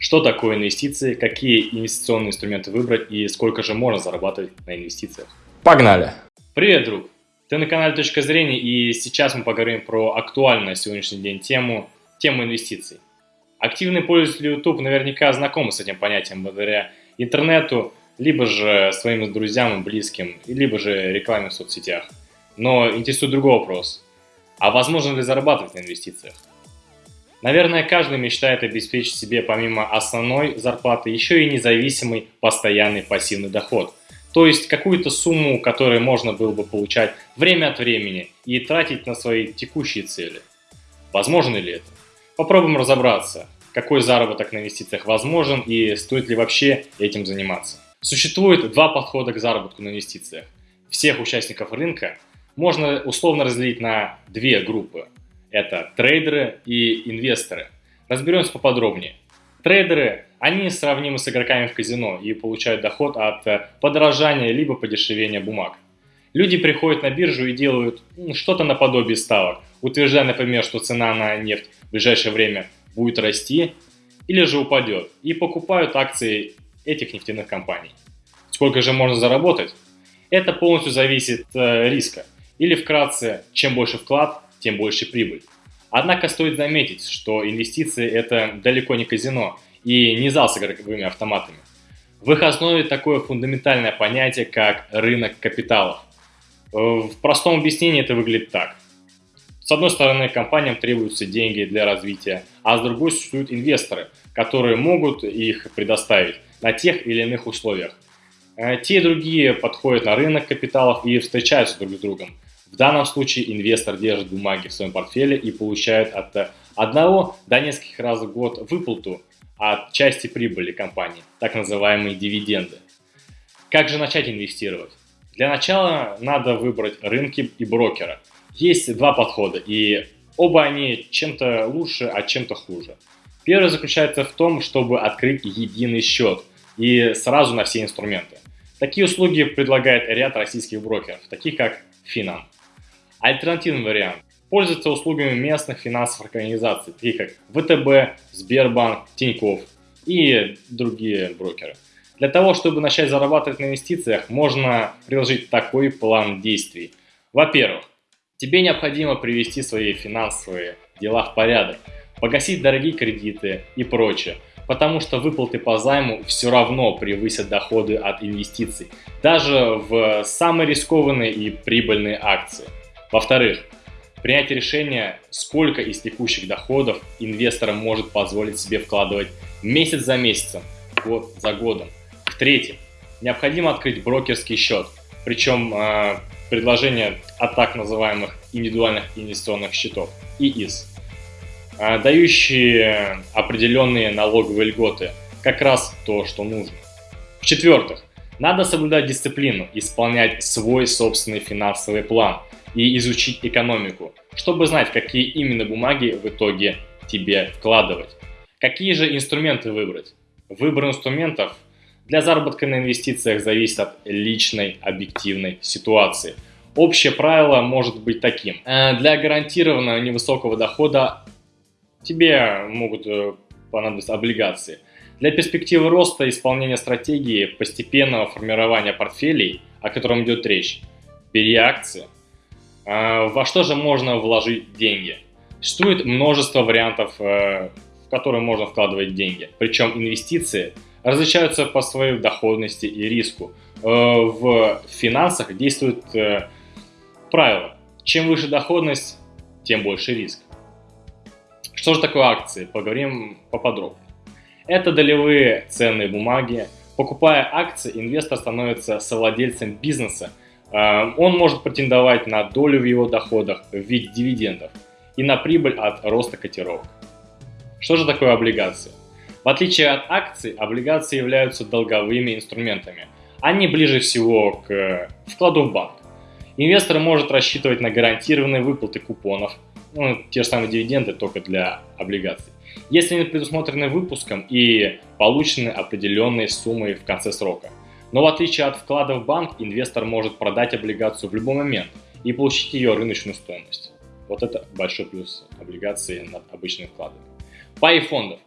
Что такое инвестиции, какие инвестиционные инструменты выбрать и сколько же можно зарабатывать на инвестициях? Погнали! Привет, друг! Ты на канале «Точка зрения» и сейчас мы поговорим про актуальную на сегодняшний день тему, тему инвестиций. Активные пользователи YouTube наверняка знакомы с этим понятием благодаря интернету, либо же своим друзьям и близким, либо же рекламе в соцсетях. Но интересует другой вопрос. А возможно ли зарабатывать на инвестициях? Наверное, каждый мечтает обеспечить себе помимо основной зарплаты еще и независимый постоянный пассивный доход. То есть какую-то сумму, которую можно было бы получать время от времени и тратить на свои текущие цели. Возможно ли это? Попробуем разобраться, какой заработок на инвестициях возможен и стоит ли вообще этим заниматься. Существует два подхода к заработку на инвестициях. Всех участников рынка можно условно разделить на две группы – это трейдеры и инвесторы. Разберемся поподробнее. Трейдеры, они сравнимы с игроками в казино и получают доход от э, подорожания либо подешевения бумаг. Люди приходят на биржу и делают что-то наподобие ставок, утверждая, например, что цена на нефть в ближайшее время будет расти или же упадет, и покупают акции этих нефтяных компаний. Сколько же можно заработать? Это полностью зависит от э, риска. Или вкратце, чем больше вклад, тем больше прибыль. Однако стоит заметить, что инвестиции это далеко не казино и не зал с игровыми автоматами. В их основе такое фундаментальное понятие, как рынок капиталов. В простом объяснении это выглядит так. С одной стороны, компаниям требуются деньги для развития, а с другой существуют инвесторы, которые могут их предоставить на тех или иных условиях. Э, те и другие подходят на рынок капиталов и встречаются друг с другом – в данном случае инвестор держит бумаги в своем портфеле и получает от одного до нескольких раз в год выплату от части прибыли компании, так называемые дивиденды. Как же начать инвестировать? Для начала надо выбрать рынки и брокера. Есть два подхода, и оба они чем-то лучше, а чем-то хуже. Первый заключается в том, чтобы открыть единый счет и сразу на все инструменты. Такие услуги предлагает ряд российских брокеров, таких как Финам. Альтернативный вариант – пользоваться услугами местных финансовых организаций, таких как ВТБ, Сбербанк, Тинькофф и другие брокеры. Для того, чтобы начать зарабатывать на инвестициях, можно приложить такой план действий. Во-первых, тебе необходимо привести свои финансовые дела в порядок, погасить дорогие кредиты и прочее, потому что выплаты по займу все равно превысят доходы от инвестиций, даже в самые рискованные и прибыльные акции. Во-вторых, принять решение, сколько из текущих доходов инвестор может позволить себе вкладывать месяц за месяцем, год за годом. В-третьих, необходимо открыть брокерский счет, причем э, предложение от так называемых индивидуальных инвестиционных счетов, ИИС, э, дающие определенные налоговые льготы, как раз то, что нужно. В-четвертых, надо соблюдать дисциплину, исполнять свой собственный финансовый план – и изучить экономику, чтобы знать, какие именно бумаги в итоге тебе вкладывать. Какие же инструменты выбрать? Выбор инструментов для заработка на инвестициях зависит от личной объективной ситуации. Общее правило может быть таким. Э, для гарантированного невысокого дохода тебе могут э, понадобиться облигации. Для перспективы роста исполнения стратегии постепенного формирования портфелей, о котором идет речь, бери акции – а, во что же можно вложить деньги? Существует множество вариантов, э, в которые можно вкладывать деньги. Причем инвестиции различаются по своей доходности и риску. Э, в финансах действует э, правило. Чем выше доходность, тем больше риск. Что же такое акции? Поговорим поподробнее. Это долевые ценные бумаги. Покупая акции, инвестор становится совладельцем бизнеса, Эм, он может претендовать на долю в его доходах в виде дивидендов и на прибыль от роста котировок. Что же такое облигации? В отличие от акций, облигации являются долговыми инструментами. Они ближе всего к вкладу в банк. Инвестор может рассчитывать на гарантированные выплаты купонов, ну, те же самые дивиденды, только для облигаций, если они предусмотрены выпуском и получены определенные суммы в конце срока. Но в отличие от вклада в банк, инвестор может продать облигацию в любой момент и получить ее рыночную стоимость. Вот это большой плюс облигации над обычными вкладами. Паи фондов.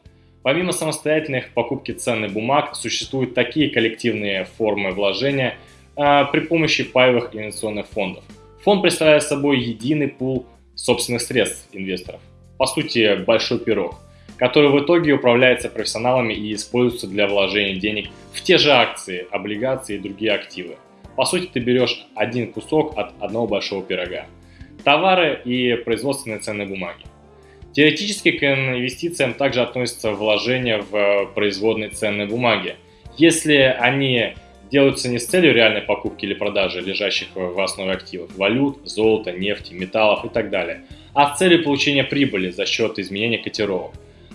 Помимо самостоятельных покупки ценных бумаг, существуют такие коллективные формы вложения а, при помощи паевых инвестиционных фондов. Фонд представляет собой единый пул собственных средств инвесторов. По сути, большой пирог, который в итоге управляется профессионалами и используется для вложения денег в те же акции, облигации и другие активы. По сути, ты берешь один кусок от одного большого пирога. Товары и производственные ценные бумаги. Теоретически к инвестициям также относятся вложения в производные ценные бумаги. Если они делаются не с целью реальной покупки или продажи лежащих в основе активов, валют, золота, нефти, металлов и так далее, а с целью получения прибыли за счет изменения котировок.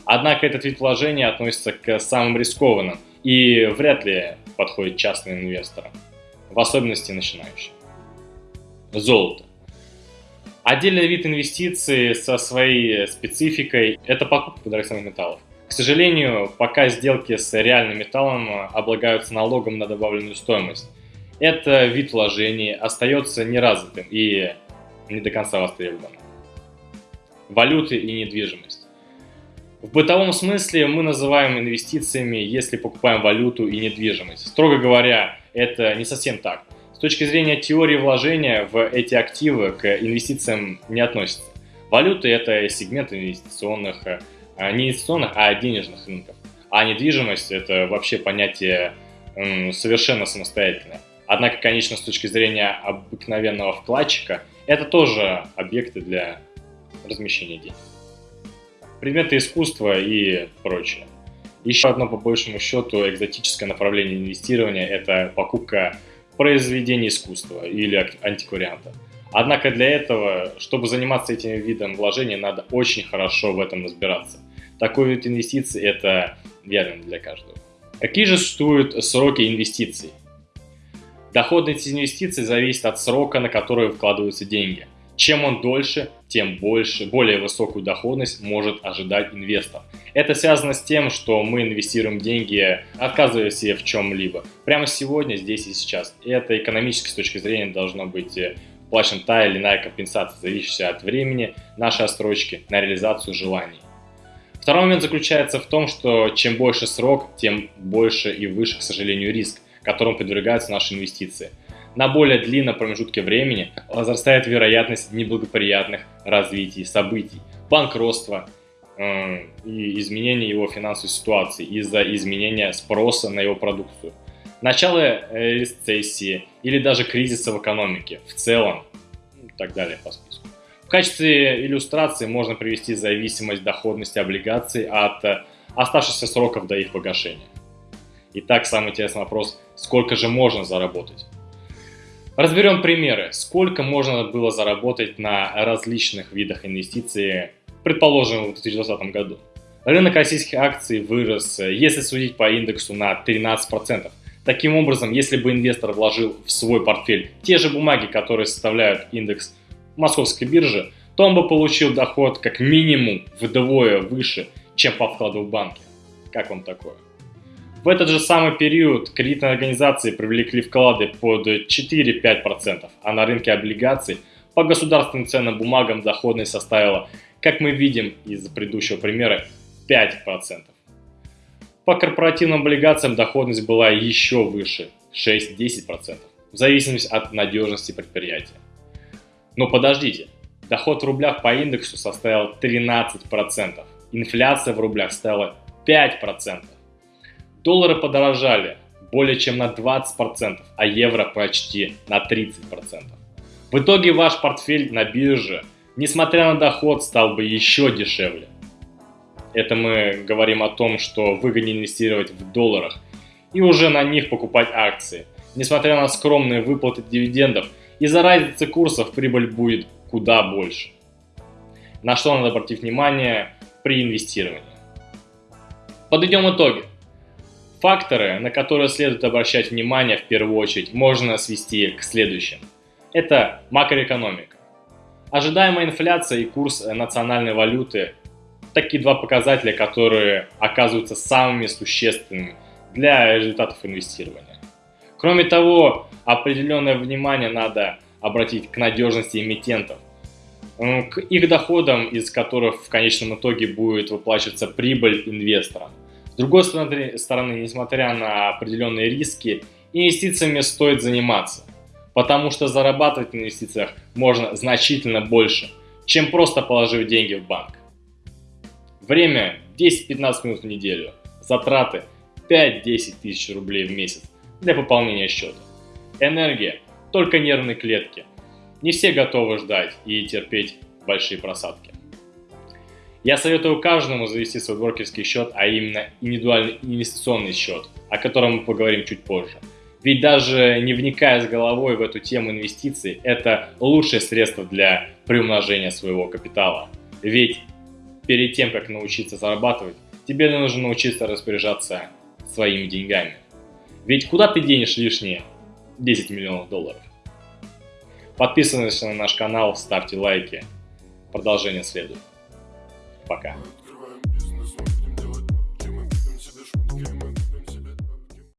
Однако этот вид вложения относится к самым рискованным и вряд ли подходит частным инвесторам, в особенности начинающим. Золото. Отдельный вид инвестиций со своей спецификой – это покупка драгоценных металлов. К сожалению, пока сделки с реальным металлом облагаются налогом на добавленную стоимость. Это вид вложений остается неразвитым и не до конца востребованным. Валюты и недвижимость. В бытовом смысле мы называем инвестициями, если покупаем валюту и недвижимость. Строго говоря, это не совсем так. С точки зрения теории вложения в эти активы к инвестициям не относятся. Валюты – это сегмент инвестиционных, а, не инвестиционных, а денежных рынков. А недвижимость – это вообще понятие совершенно самостоятельное. Однако, конечно, с точки зрения обыкновенного вкладчика, это тоже объекты для размещения денег. Предметы искусства и прочее. Еще одно, по большему счету, экзотическое направление инвестирования – это покупка произведения искусства или антикварианта. Однако для этого, чтобы заниматься этим видом вложения, надо очень хорошо в этом разбираться. Такой вид инвестиций – это верно для каждого. Какие же существуют сроки инвестиций? Доходность инвестиций зависит от срока, на который вкладываются деньги – чем он дольше, тем больше, более высокую доходность может ожидать инвестор. Это связано с тем, что мы инвестируем деньги, отказываясь в чем-либо. Прямо сегодня, здесь и сейчас. И это экономически с точки зрения должно быть э, плачена та или иная компенсация, зависящая от времени нашей отсрочки на реализацию желаний. Второй момент заключается в том, что чем больше срок, тем больше и выше, к сожалению, риск, которому подвергаются наши инвестиции – на более длинном промежутке времени возрастает вероятность неблагоприятных развитий событий, банкротства э, и изменения его финансовой ситуации из-за изменения спроса на его продукцию, начало э, рецессии или даже кризиса в экономике в целом и так далее по списку. В качестве иллюстрации можно привести зависимость доходности облигаций от э, оставшихся сроков до их погашения. Итак, самый интересный вопрос, сколько же можно заработать? Разберем примеры, сколько можно было заработать на различных видах инвестиций, предположим, в 2020 году. Рынок российских акций вырос, если судить по индексу, на 13%. Таким образом, если бы инвестор вложил в свой портфель те же бумаги, которые составляют индекс московской биржи, то он бы получил доход как минимум вдвое выше, чем по вкладу в банке. Как вам такое? В этот же самый период кредитные организации привлекли вклады под 4-5%, а на рынке облигаций по государственным ценным бумагам доходность составила, как мы видим из предыдущего примера, 5%. По корпоративным облигациям доходность была еще выше – 6-10%, в зависимости от надежности предприятия. Но подождите, доход в рублях по индексу составил 13%, инфляция в рублях стала 5%. Доллары подорожали более чем на 20%, а евро почти на 30%. В итоге ваш портфель на бирже, несмотря на доход, стал бы еще дешевле. Это мы говорим о том, что выгоднее инвестировать в долларах и уже на них покупать акции. Несмотря на скромные выплаты дивидендов, из-за разницы курсов прибыль будет куда больше. На что надо обратить внимание при инвестировании. Подведем итоги. Факторы, на которые следует обращать внимание в первую очередь, можно свести к следующим. Это макроэкономика. Ожидаемая инфляция и курс национальной валюты – такие два показателя, которые оказываются самыми существенными для результатов инвестирования. Кроме того, определенное внимание надо обратить к надежности эмитентов. к их доходам, из которых в конечном итоге будет выплачиваться прибыль инвесторам. С другой стороны, несмотря на определенные риски, инвестициями стоит заниматься, потому что зарабатывать на инвестициях можно значительно больше, чем просто положив деньги в банк. Время 10-15 минут в неделю, затраты 5-10 тысяч рублей в месяц для пополнения счета. Энергия – только нервные клетки. Не все готовы ждать и терпеть большие просадки. Я советую каждому завести свой брокерский счет, а именно индивидуальный инвестиционный счет, о котором мы поговорим чуть позже. Ведь даже не вникая с головой в эту тему инвестиций, это лучшее средство для приумножения своего капитала. Ведь перед тем, как научиться зарабатывать, тебе нужно научиться распоряжаться своими деньгами. Ведь куда ты денешь лишние 10 миллионов долларов? Подписывайтесь на наш канал, ставьте лайки. Продолжение следует. Пока.